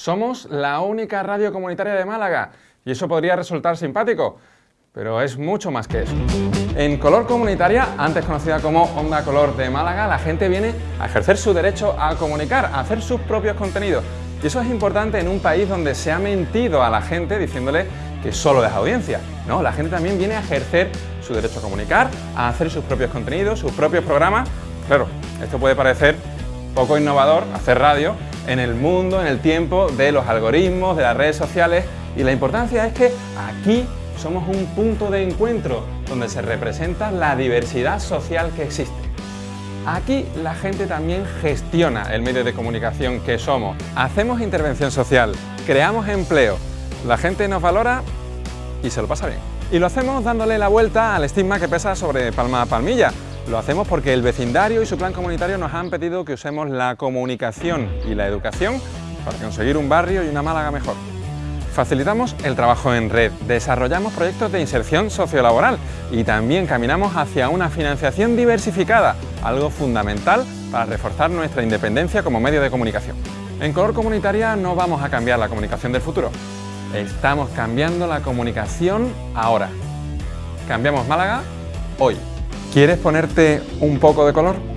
Somos la única radio comunitaria de Málaga y eso podría resultar simpático, pero es mucho más que eso. En Color Comunitaria, antes conocida como Onda Color de Málaga, la gente viene a ejercer su derecho a comunicar, a hacer sus propios contenidos. Y eso es importante en un país donde se ha mentido a la gente diciéndole que solo es audiencia. No, la gente también viene a ejercer su derecho a comunicar, a hacer sus propios contenidos, sus propios programas. Claro, esto puede parecer poco innovador, hacer radio, en el mundo, en el tiempo de los algoritmos, de las redes sociales y la importancia es que aquí somos un punto de encuentro donde se representa la diversidad social que existe. Aquí la gente también gestiona el medio de comunicación que somos. Hacemos intervención social, creamos empleo, la gente nos valora y se lo pasa bien. Y lo hacemos dándole la vuelta al estigma que pesa sobre Palma Palmilla, lo hacemos porque el vecindario y su plan comunitario nos han pedido que usemos la comunicación y la educación para conseguir un barrio y una Málaga mejor. Facilitamos el trabajo en red, desarrollamos proyectos de inserción sociolaboral y también caminamos hacia una financiación diversificada, algo fundamental para reforzar nuestra independencia como medio de comunicación. En Color Comunitaria no vamos a cambiar la comunicación del futuro, estamos cambiando la comunicación ahora. Cambiamos Málaga hoy. ¿Quieres ponerte un poco de color?